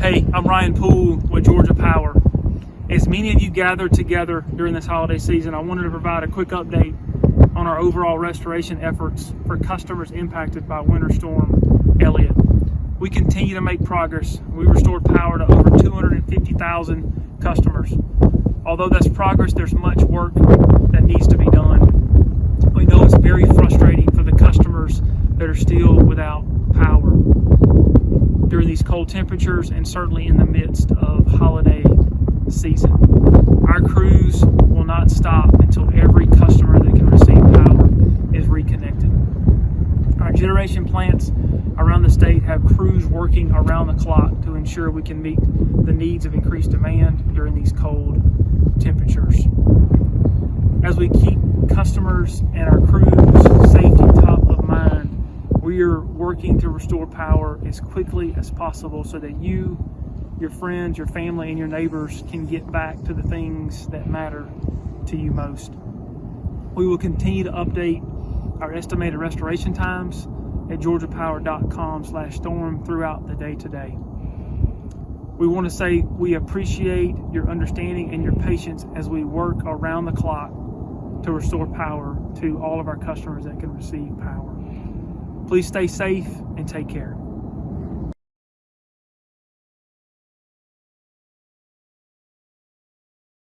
Hey, I'm Ryan Poole with Georgia Power. As many of you gathered together during this holiday season, I wanted to provide a quick update on our overall restoration efforts for customers impacted by Winter Storm Elliott. We continue to make progress. We restored power to over 250,000 customers. Although that's progress, there's much work that needs to be done. We know it's very frustrating for the customers that are still without power during these cold temperatures and certainly in the midst of holiday season. Our crews will not stop until every customer that can receive power is reconnected. Our generation plants around the state have crews working around the clock to ensure we can meet the needs of increased demand during these cold temperatures. As we keep customers and our crews safety top of mind, we are working to restore power as quickly as possible so that you, your friends, your family, and your neighbors can get back to the things that matter to you most. We will continue to update our estimated restoration times at georgiapower.com slash storm throughout the day today. We want to say we appreciate your understanding and your patience as we work around the clock to restore power to all of our customers that can receive power. Please stay safe and take care.